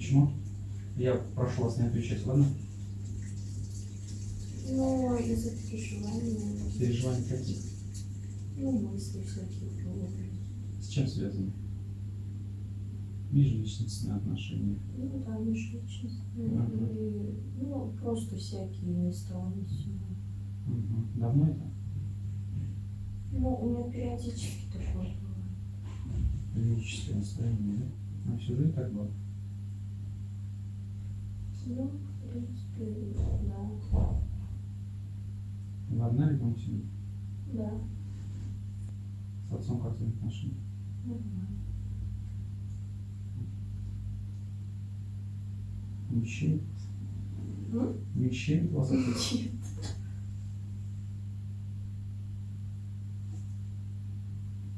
почему? Я прошу вас не отвечать, ладно? Ну, из-за переживаний, Переживания какие? ну, мысли всякие. С чем связаны? Межличностные отношения. Ну, да, межличностные. И, ну, просто всякие сего. Мгм. Давно это? Ну, у меня периодически такое бывает. Лирическое настроение, да? А всю жизнь так было? Ну, в принципе, да. Вы одна ребенок семьи? Да, С отцом как отношения? нормально. Мужчина? М? Мужчина вас? Нет.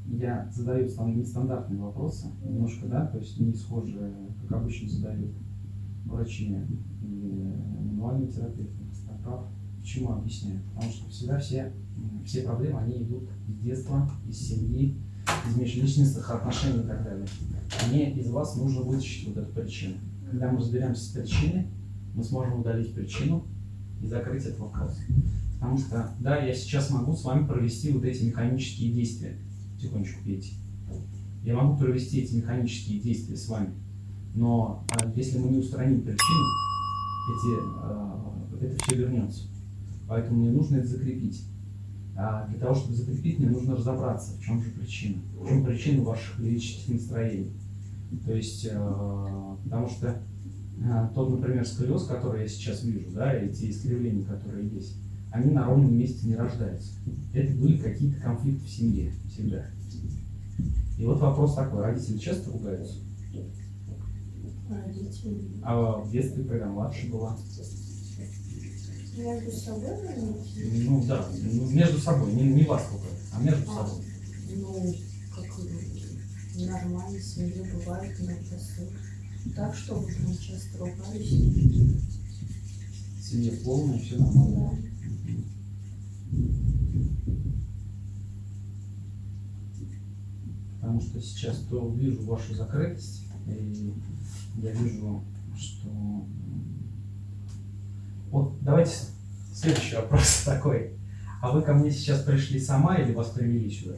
Я задаю стан- нестандартные вопросы, немножко, да, то есть не схожие, как обычно задают врачи и мануальные терапевты, остеопат. Почему объясняю? Потому что всегда все, все проблемы, они идут из детства, из семьи, из межличностных отношений и так далее. Мне из вас нужно вытащить вот эту причину. Когда мы разберемся с причиной, мы сможем удалить причину и закрыть этот вопрос. Потому что, да, я сейчас могу с вами провести вот эти механические действия. Тихонечко пейте. Я могу провести эти механические действия с вами. Но а, если мы не устраним причину, эти, а, это все вернется. Поэтому мне нужно это закрепить. А для того, чтобы закрепить, мне нужно разобраться, в чем же причина. В чем причина ваших лирических настроений. То есть, а, потому что а, тот, например, сколиоз, который я сейчас вижу, да, эти искривления, которые есть, они на ровном месте не рождаются. Это были какие-то конфликты в семье всегда. И вот вопрос такой, родители часто ругаются? А в детстве, когда младше была? Между собой, наверное? Ну да, ну, между собой, не, не вас ругают, а между А, собой. Ну, как нормально, в семье бывает иногда. Так, чтобы прям часто ругались. Семья полная, все нормально. Да. Потому что сейчас то вижу вашу закрытость, и я вижу, что... Вот давайте следующий вопрос такой. А вы ко мне сейчас пришли сама или вас привели сюда?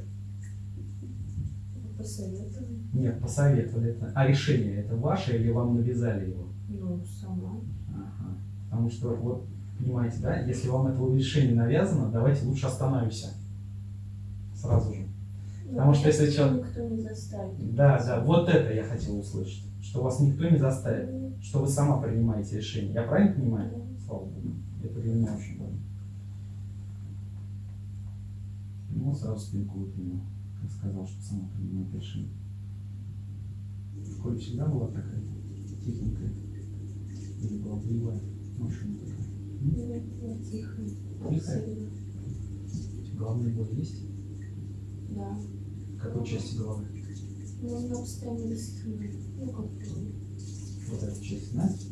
Посоветовали. Нет, посоветовали это. А решение это ваше или вам навязали его? Ну, сама. Ага. Потому что, вот, понимаете, да, если вам это решение навязано, давайте лучше остановимся. Сразу же. Потому Ну, что если меня человек- Никто не заставит. Да, да, вот это я хотел услышать. Что вас никто не заставит, Ну, что вы сама принимаете решение. Я правильно понимаю? да. Слава Богу. Это для меня очень важно. Ну, сразу спинку выпрямил, как сказал, что сама принимает решение. В школе всегда была такая техника? Или была боевая машина такая? М? Нет, я тихо. Тихая? Головные боли есть? Да. Какой части головы? Ну, у меня постоянно. Ну, как. Вот эта часть, знаете?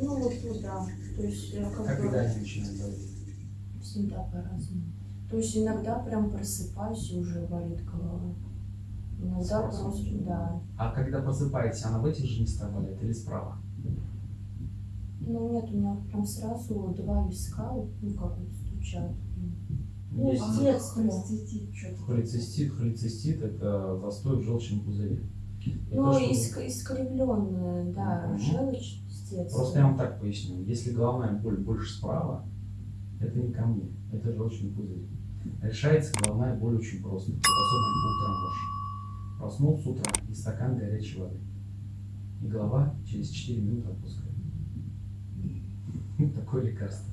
Ну, вот туда. То есть, я как Как бы когда они начинают болеть? всегда по-разному. То есть, иногда прям просыпаюсь и уже болит голова. Иногда Сразу? просто, да. А когда просыпаетесь, она в этих же местах болит или справа? Ну, нет, у меня прям сразу два виска, ну, как вот стучат. Ну, Есть с детства. холецистит. Холецистит – это застой в желчном пузыре. Ну, то, что- иск- искривленная, да, Мгм. желчь с детства. Просто я вам так поясню. Если головная боль больше справа, это не ко мне, это желчный пузырь. Решается головная боль очень просто. Вот особенно утром ваш. Проснулся утром и стакан горячей воды. И голова через 4 минуты отпускает. Такое лекарство.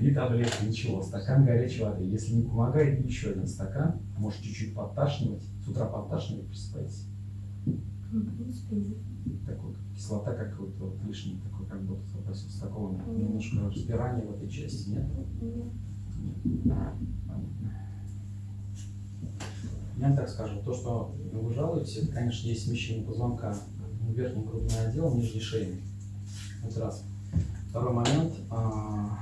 И таблетки, ничего. Стакан горячей воды. Если не помогает, еще один стакан. Может чуть-чуть подташнивать. С утра подташнивать, просыпаетесь. Ну, в принципе, нет. Такой, кислота, как вот, вот лишний, такой, как будто попросил с такого немножко разбирания в этой части, нет? Нет. Понятно. Я вам так скажу, то, что вы жалуетесь, это, конечно, есть смещение позвонка в верхний грудной отдел, нижний шейный. Это раз. Второй момент. а,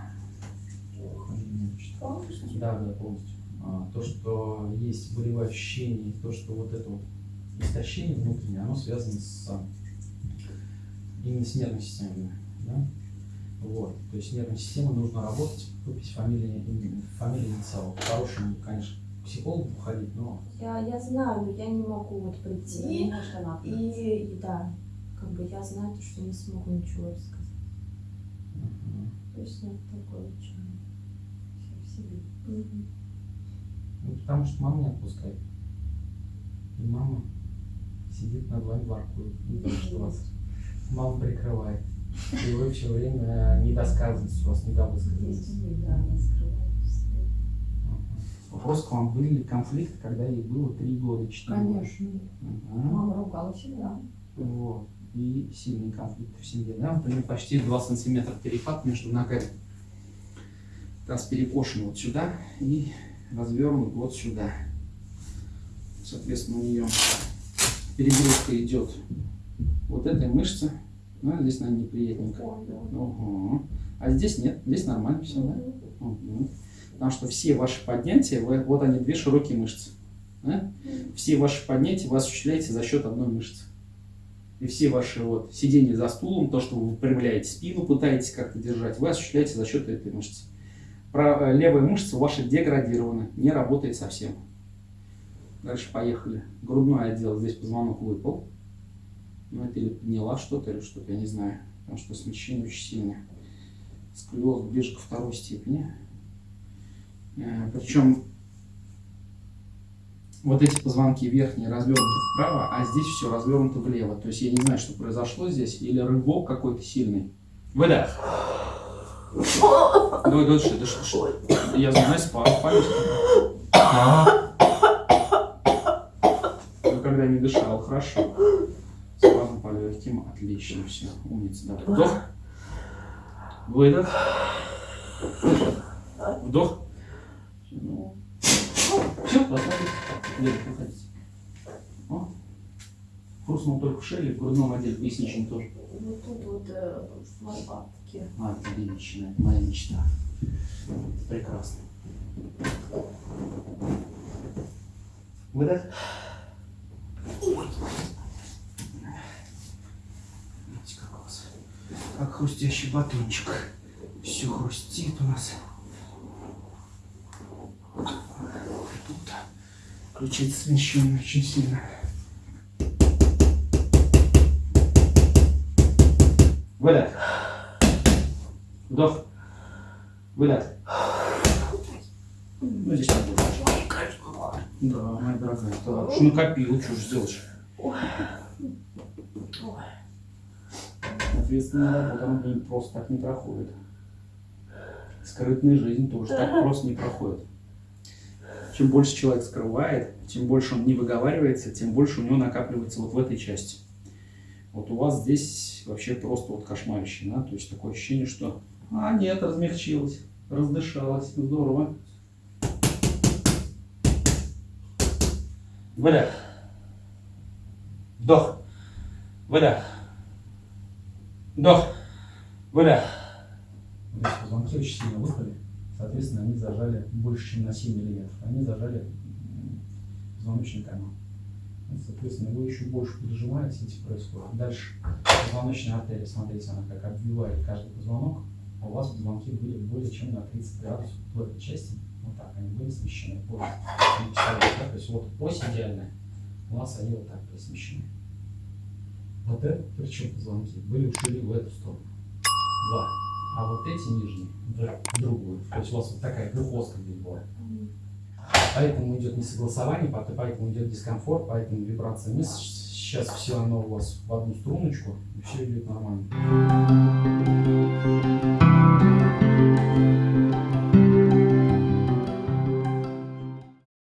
Полностью? Да, да, полностью. А, То, что есть болевые ощущения, и то, что вот это вот истощение внутреннее, оно связано с именно с нервной системой. Да? Вот. То есть нервная система нужно работать, выпить фамилии, фамилии инициалов. По-хорошему, конечно, к психологу ходить, но Я, я знаю, но я не могу вот прийти она и, и да, как бы я знаю, то, что не смогу ничего рассказать. То есть нет такой чего. всё в себе. Ну, потому что мама не отпускает. И мама сидит над вами воркует. Не то, что вас мама прикрывает. И вы все время недосказанность, у вас Есть недовысказанность. да, она скрывает. Вопрос к вам, были ли конфликты, когда ей было 3 года, 4 года? Конечно. Ага. Мама ругала всегда. Вот. И сильные конфликты в семье. Да? Нее почти 2 сантиметра перепад между ногами. Таз перекошен вот сюда и развернут вот сюда. Соответственно, у нее перегрузка идет вот этой мышцы. Ну, здесь, наверное, неприятненько. Угу. А здесь нет, здесь нормально все, да? Мгм. Потому что все ваши поднятия, вы- вот они, две широкие мышцы. да? Все ваши поднятия вы осуществляете за счет одной мышцы. И все ваши вот сидения за стулом, то, что вы выпрямляете спину, пытаетесь как-то держать, вы осуществляете за счет этой мышцы. Правая, левая мышца ваша деградирована, не работает совсем. Дальше поехали. Грудной отдел, здесь позвонок выпал. Ну, это или подняла что-то, или что-то, я не знаю. Потому что смещение очень сильное. Сколиоз ближе ко второй степени. Э, Причем вот эти позвонки верхние развернуты вправо, а здесь все развернуто влево. То есть я не знаю, что произошло здесь. Или рывок какой-то сильный. Выдох. Давай, дыши, дыши, дыши. Я знаю, спал. Ну, когда не дышал, хорошо. Спазм по легким, отлично, все, умница, да. Вдох. Выдох. Вдох. Ну, все, расслабились. Левый, выходите. О. Хрустнул только в шее, в грудном отделе, поясничном тоже. Вот тут вот э, в лопатке. Отлично, это моя мечта. Прекрасно. Выдох. Видите, как у вас, как хрустящий батончик. Все хрустит у нас. Тут ключица смещена очень сильно. Выдох. Вдох. Выдох. Ну, здесь так будет. Да, моя дорогая, так, что накопила, что же сделаешь? Ответственная работа, она просто так не проходит. Скрытная жизнь тоже так просто не проходит. Чем больше человек скрывает, чем больше он не выговаривается, тем больше у него накапливается вот в этой части. Вот у вас здесь вообще просто вот кошмарище, да? То есть такое ощущение, что а нет, размягчилась, раздышалась, здорово. Выдох. Вдох. Выдох. Вдох. Выдох. Здесь позвонки очень сильно выпали. Соответственно, они зажали больше, чем на 7 миллиметров. Они зажали позвоночный канал. Соответственно, его еще больше поджимаете, этим происходит. Дальше позвоночная артерия, смотрите, она как обвивает каждый позвонок. А у вас позвонки были более чем на 30 градусов в этой части. Вот так, они были смещены да? То есть вот ось идеальная, у нас они вот так смещены. Вот это, причем позвонки, были ушли в эту сторону. Два. А вот эти нижние в другую. То есть у вас вот такая глюкозка здесь была. Поэтому идет несогласование, поэтому идет дискомфорт, поэтому вибрация мышц. Сейчас все оно у вас в одну струночку, и все идет нормально.